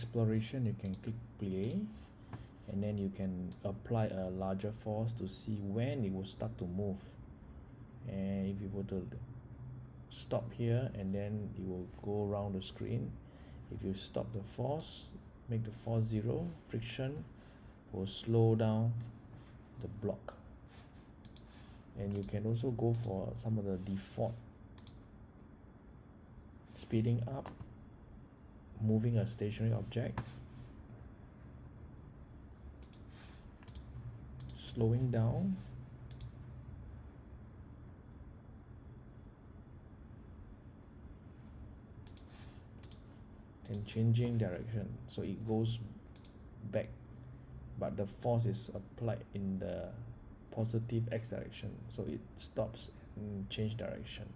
exploration you can click play and then you can apply a larger force to see when it will start to move. And if you were to stop here and then you will go around the screen if you stop the force make the force zero friction will slow down the block. And you can also go for some of the default speeding up moving a stationary object. Slowing down. And changing direction. So it goes back but the force is applied in the positive X direction. So it stops and change direction